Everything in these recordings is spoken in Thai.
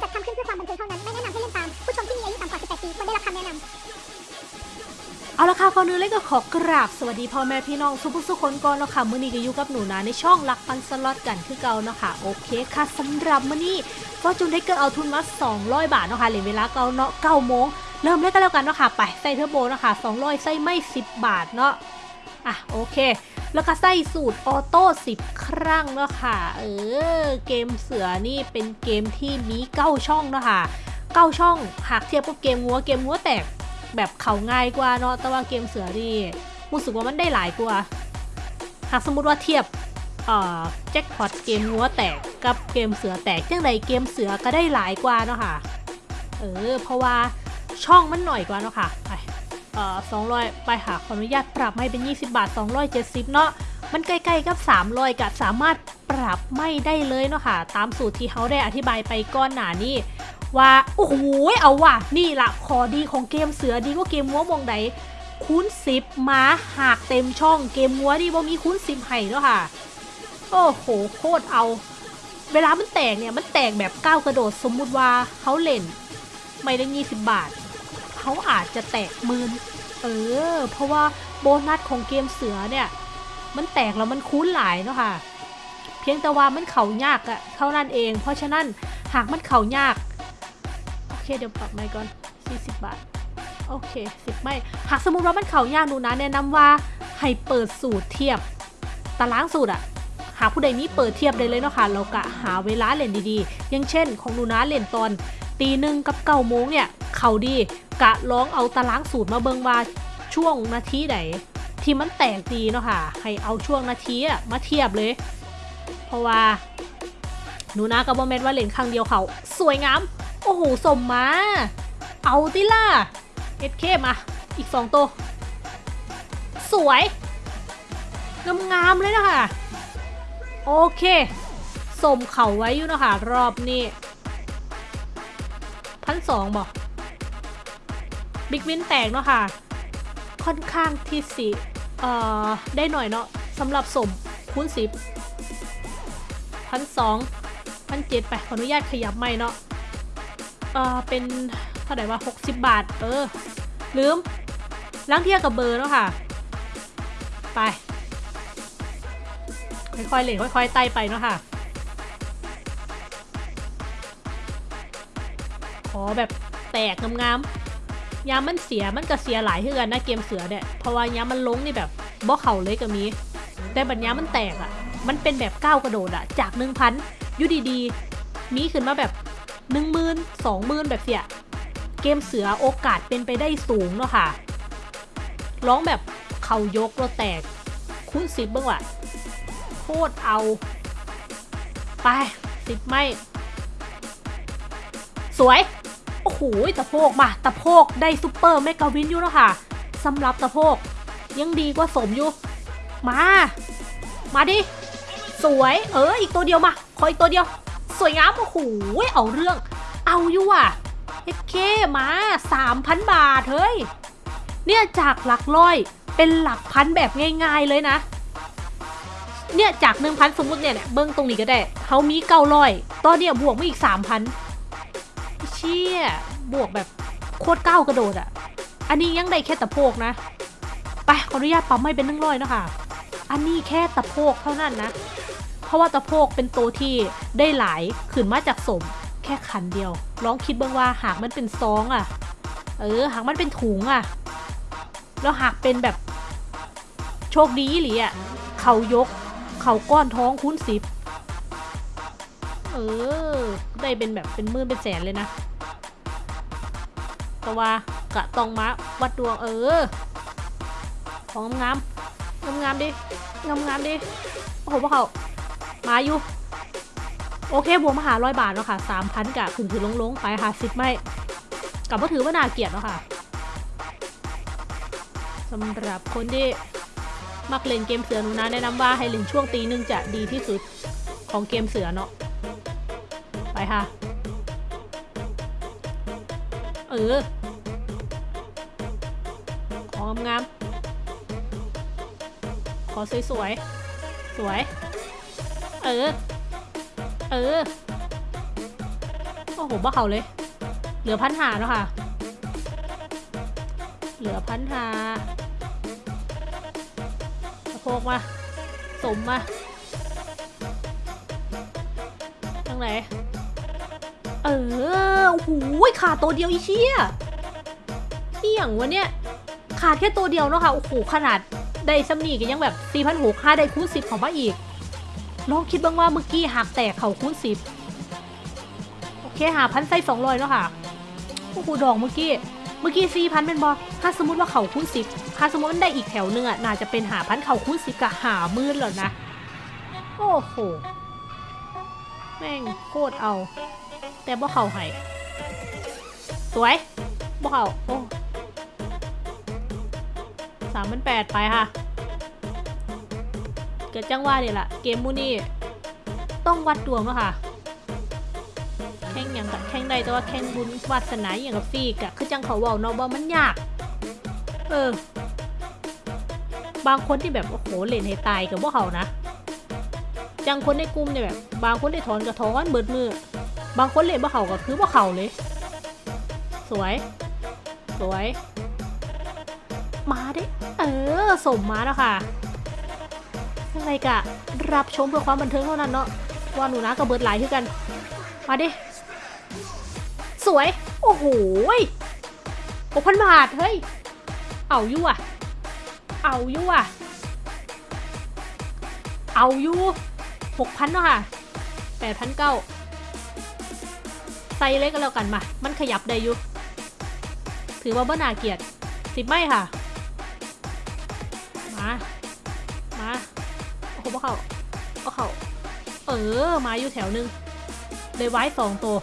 จัดทำขึ้นเพื่อความบันเทิงเท่านั้น ไม่แนะนำให้เล่นตาม ผู้ชมที่มีอายุต่ำกว่า 18 ปีควรได้รับคำแนะนำเอาละค่ะก่อนอื่นเลยก็ขอกราบสวัสดีพ่อแม่พี่น้องทุกผู้ทุกคนก่อนเนาะค่ะมื้อนี้ก็อยู่กับหนูนะในช่องลักปันสล็อตกันคือเก่าเนาะค่ะโอเคค่ะสำหรับมื้อนี้ก็จุนได้เกิดเอาทุนมา200 บาทเนาะค่ะเหลือเวลาเก่าเนาะ9โมงเริ่มเลยกันแล้วกันเนาะค่ะไปใส่เทอร์โบเนาะค่ะ200ใส่ไม่ 10 บาทเนาะ อะโอเค แล้วก็ใส่สูตร auto 10 ครั้งเนาะค่ะ เออ เกมเสือนี่เป็นเกมที่มีเก้าช่องเนาะค่ะเก้าช่องหากเทียบกับเกมงัวเกมงัวแตกแบบเขาง่ายกว่าเนาะ แต่ว่าเกมเสือนี่รู้สึกว่ามันได้หลายกว่า หากสมมติว่าเทียบเออแจ็คพอตเกมงัวแตกกับเกมเสือแตกจังใดเกมเสือก็ได้หลายกว่าเนาะค่ะ เออ เพราะว่าช่องมันหน่อยกว่าเนาะค่ะ อ่อสองร้อยไปค่ะขออนุญาตปรับให้เป็น 20 บาท 270 เนาะมันใกล้ๆกับ 300กับสามารถปรับไม่ได้เลยเนาะค่ะ ตามสูตรที่เขาได้อธิบายไปก้อนหนานี่ว่าโอ้โหเอาว่ะนี่ละขอดีของเกมเสือดีกว่าเกมมัวมองใดคูณสิบมาหากเต็มช่องเกมมัวดีบ่มีคูณสิบให้แล้วค่ะ โอ้โหโคตรเอา เวลามันแตกเนี่ยมันแตกแบบก้าวกระโดดสมมุติว่าเขาเล่น ไม่ได้ยี่สิบบาท เขาอาจจะแตกมืนเออ เพราะว่าโบนัสของเกมเสือเนี่ย มันแตกแล้วมันคูณหลายเนาะค่ะ เพียงแต่ว่ามันเข่ายากอะเท่านั้นเอง เพราะฉะนั้นหากมันเข่ายาก โอเคเดี๋ยวปรับไม่ก่อน 40 บาท โอเค10ไม่ หากสมมติว่ามันเข่ายากหนูนะแนะนำว่าให้เปิดสูตรเทียบ ตารางสูตรอะหากผู้ใดมีเปิดเทียบได้เลยเนาะค่ะเรากะหาเวลาเล่นดีๆ อย่างเช่น ของหนูนะเล่นตอนตีหนึ่งกับเก้าโมงเนี่ย เข่าดี กะลองเอาตารางสูตรมาเบิงว่าช่วงนาทีไหนที่มันแตกดีเนาะค่ะให้เอาช่วงนาทีอะมาเทียบเลย เพราะว่าหนูนะกับบอมเมนว่าเล่นครั้งเดียวเขาสวยงาม โอ้โหสมมา เอาติล่ะเอ็ดเคมาอีกสองตัว สวยงามๆเลยนะคะโอเคสมเข่าไว้อยู่นะคะรอบนี้พันสองบอก บิ๊กวินแตกเนาะค่ะ ค่อนข้างที่สิเอ่อได้หน่อยเนาะสำหรับสมคูณสิบพันสองพันเจ็ดไปขออนุญาตขยับไม่เนาะเออเป็นเท่าไหร่ว่า60บาท เออ ลืมล้างเทียบกับเบอร์เนาะค่ะ ไป ค่อยๆเหล่นค่อยๆไต่ไปเนาะค่ะ ขอแบบแตกงามๆ ยามมันเสียมันก็เสียหลายเท่ากันนะเกมเสือเนี่ยเพราะว่ายามมันลงนี่แบบบ่เข่าเลยก็มี แต่บัดยามมันแตกอะ่ะ มันเป็นแบบก้าวกระโดดอะ่ะ จากหนึ่งพันยุดีๆ มีขึ้นมาแบบหนึ่งหมื่นสองหมื่นแบบเสียเกมเสือโอกาสเป็นไปได้สูงเนาะค่ะ ร้องแบบเขายกเราแตก คุณสิบบ้างว่ะโคตรเอา ไปสิบไม่ สวย หตะโพกมาตะโพกได้ซุปเปอร์เมกาวินอยู่แล้วค่ะสำหรับตะโพกยังดีกว่าสมอยู่ มา มาดิ สวย เออ อีกตัวเดียวมา ขออีกตัวเดียว สวยงามโอ้โหเอาเรื่อง เอาอยู่อะเอเคมา3,000บาท เฮ้ย เนี่ยจากหลักร้อยเป็นหลักพันแบบง่ายๆเลยนะ เนี่ยจากหนึ่งพันสมมติเนี่ยเนี่ยเบิ้งตรงนี้ก็ได้เขามีเก้าร้อยตอนเนี้ยบวกมาอีกสามพันเชี่ย บวกแบบโคตรก้าวกระโดดอะ่ะอันนี้ยังได้แค่ตะโพกนะ ไปขออนุญาตปั๊มให้เป็นนึ่งร้อยนะคะอันนี้แค่ตะโพกเท่านั้นนะ เพราะว่าตะโพกเป็นตัวที่ได้หลายขึ้นมาจากสม แค่ขันเดียว ลองคิดเบ้างว่าหากมันเป็นซองอะ่ะเออ หากมันเป็นถุงอะ่ะแล้วหากเป็นแบบโชคดีหรืออะเขายก เขาก้อนท้องคูณสิบเออ ได้เป็นแบบเป็นมื่นเป็นแสนเลยนะ ว่ากะตองมาวัดดวงเออ ของงามงามงามดิงามงามดิโอ้โหพวกเขามาอยู่ โอเคบวกมาหาร้อยบาทแล้วค่ะสามพันกะถึงถือลงลงๆ ไปค่ะสิบไม่กลับมาถือว่านาเกียดแล้วค่ะสำหรับคนที่มักเล่นเกมเสือหนูนะแนะนำว่าให้เล่นช่วงตีหนึ่งจะดีที่สุดของเกมเสือเนาะไปค่ะ เออ ของงามๆขอสวยๆสวย เออ เออ โอ้โหบ้าเขาเลย เหลือพันหาแล้วค่ะ เหลือพันหาสะโพกมา สมมาทางไหน เออโอ้โหขาตัวเดียวอีเชี่ยนี่อย่างวะเนี่ย ขาดแค่ตัวเดียวเนาะค่ะโอ้โหขนาดได้ซัมนี่ก็ยังแบบ4 6 0 0 5ได้คูณ10ของมาอีก ลองคิดบ้างว่าเมื่อกี้หักแตกเขาคูณ10โอเคหาพันไส้สองร้อยเนาะค่ะโอ้โหดอกเมื่อกี้เมื่อกี้สี่พันเป็นบอถ้าสมมติว่าเขาคูณสิบถ้าสมมติมันได้อีกแถวหนึ่งอะน่าจะเป็นหาพันเขาคูณสิบกับหามื่นแล้วนะโอ้โหแม่งโคตรเอา แต่บ่เขาให้สวยบ่เขาโอ้ สามพันแปดไปค่ะ เกิดจังว่าเนี่ยละเกมมูนี่ต้องวัดดวงแล้วค่ะ แข่งอย่างกับแข่งใดแต่ว่าแข่งบุญวาสนาอย่างกับฟีกอะคือจังเขาเว่าเนาะว่ามันยาก เออ บางคนที่แบบ โอ้โหเล่นให้ตายกับพวกเขานะ จังคนในกลุ่มเนี่ยแบบ บางคนได้ถอนกระท้อนเบิดมือ บางคนเล่นพวกเขาก็คือพวกเขาเลย สวย สวย ออสมมาแล้วค่ะยังไงกะรับชมเพื่อความบันเทิงเท่านั้นเนาะว่าหนูนะกับเบิร์ดหลายคือกัน มาดิ สวย โอ้โหหกพันบาท เฮ้ย เอาอยู่อะ เอาอยู่อะ เอาอยู่หกพันเนาะค่ะแปดพันเก้าไซส์เล็กก็แล้วกันมา มันขยับได้อยู่ ถือว่าบ้านาเกียรติสิบไม่ค่ะ มามา โอ้โหเขาบ่เขาเออ มาอยู่แถวหนึง เลยไว้สองตัว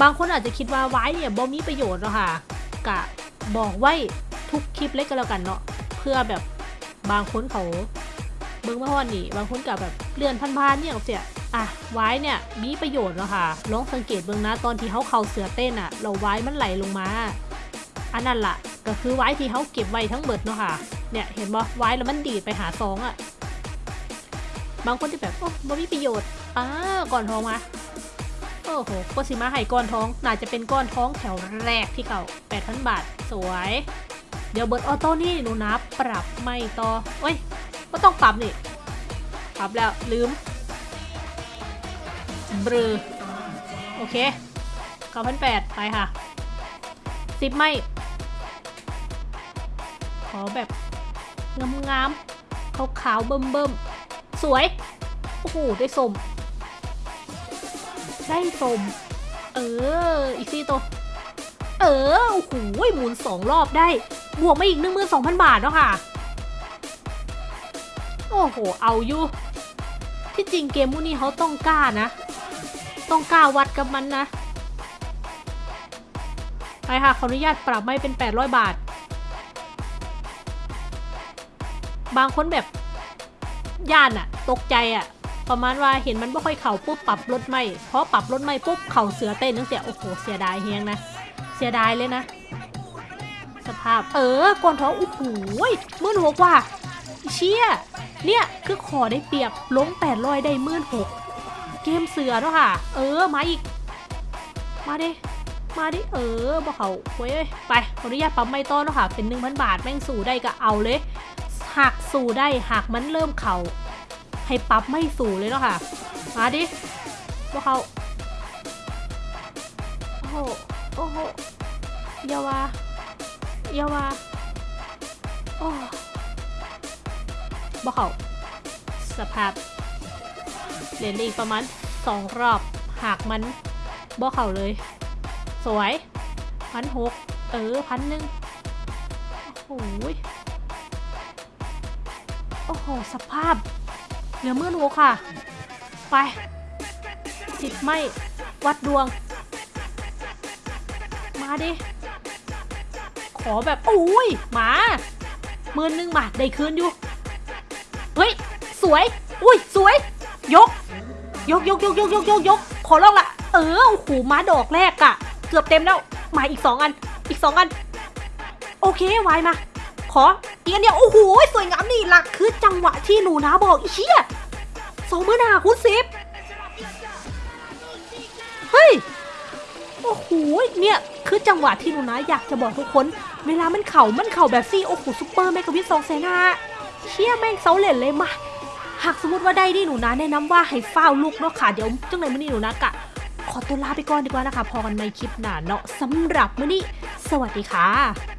บางคนอาจจะคิดว่าไว้เนี่ยบ่มีประโยชน์เนาะค่ะ กะบอกไว้ทุกคลิปเล็กก็แล้วกันเนาะ เพื่อแบบบางคนเขาเบิ้งมาฮอนนี่ บางคนกับแบบเลื่อนพันๆเนี่ยเสียอะไว้เนี่ยมีประโยชน์เนาะค่ะ ลองสังเกตเบิ้งนะตอนที่เขาเข่าเสือเต้นอะเราไว้มันไหลลงมา อันนั้นล่ะก็คือไว้ที่เขาเก็บไว้ทั้งเบิดเนาะค่ะ เนี่ยเห็นบ่ไว้แล้วมันดีดไปหาซองอะบางคนจะแบบโอ้บ่มีประโยชน์อ่าก่อนท้องมาโอ้โหก็สิมาให้ก้อนท้อง น่าจะเป็นก้อนท้องแถวแรกที่เขา8,000บาท สวย เดี๋ยวเบิร์ดออโต้นี่หนูนับปรับไม่ต่อเอ้ยก็ต้องปรับนี่ ปรับแล้วลืมเบรอโอเค9,800ไปค่ะสิบไม่ ขอแบบ งามๆขาวๆเบิ่มๆสวย โอ้โห ได้สม ได้สม เออ อีกสี่ตัว เออ โอ้โหหมุนสองรอบได้ บวกมาอีกหนึ่งมือสองพันบาทแล้วค่ะ โอ้โห เอาอยู่ ที่จริงเกมพวกนี้เขาต้องกล้านะ ต้องกล้าวัดกับมันนะ ไปค่ะ ขออนุญาตปรับไม่เป็น 800 บาท บางคนแบบย่านอะตกใจอะประมาณว่าเห็นมันไม่ค่อยเข่าปุ๊บปรับรถไม่เพราะปรับรถไม่ปุ๊บเข่าเสือเต้นตั้งแต่โอ้โหเสียดายเฮงนะเสียดายเลยนะ สภาพเออก่อนท้องโอ้โหมื่นหกว่ะเชี่ยเนี่ยคือขอได้เปรียบลงแปดร้อยได้มื่นหกเกมเสือเนาะค่ะ เออมาอีก มาดิมาดิเออบอกเขาเว้ยไปขออนุญาตปั๊มไม่ต้อนเนาะค่ะ เป็นหนึ่งพันบาทแม่งสู่ได้ก็เอาเลย หากสู่ได้หากมันเริ่มเข่าให้ปรับไม่สู่เลยเนาะค่ะ มาดิบอกเขาโอ้โหโอ้โหเยาวาเยาวา โอ้บอกเขาสภาพเหรียญอีกประมาณสองรอบ หากมันบอกเขาเลย สวยพันหกเออพันหนึ่งโอ้โหย โอ้โห สภาพ เหลือมื่นหกค่ะ ไปสิบไม่วัดดวง มาดิ ขอแบบอุ้ยมาหมื่นหนึ่งมาได้คืนอยู่ เฮ้ย สวย อุ้ย สวย ยก ยกยกยกยกยกยกยกขอลองละ เออโอ้โหมาดอกแรกอะเกือบเต็มแล้ว มาอีกสองอัน อีกสองอัน โอเควายมา ขอ อีกอันเดียโอ้โหสวยงามนี่หลักคือจังหวะที่หนูนะบอกอีเชี่ยสองมือหนาคุณสิบเฮ้ยโอ้โหเนี่ยคือจังหวะที่หนูนะอยากจะบอกทุกคน เวลามันเข่ามันเข่าแบบซี่โอ้โหซุปเปอร์แมกกาวิทสองเซนาเชี่ยแม่งเซาเลนเลยมาหากสมมติว่าได้นี่หนูนะแนะนำว่าให้เฝ้าลูกเนาะค่ะเดี๋ยวจังไหนมื้อนี้หนูนะกะขอตัวลาไปก่อนดีกว่านะคะ พอกันในคลิปหน้าเนาะสำหรับมื้อนี้ สวัสดีค่ะ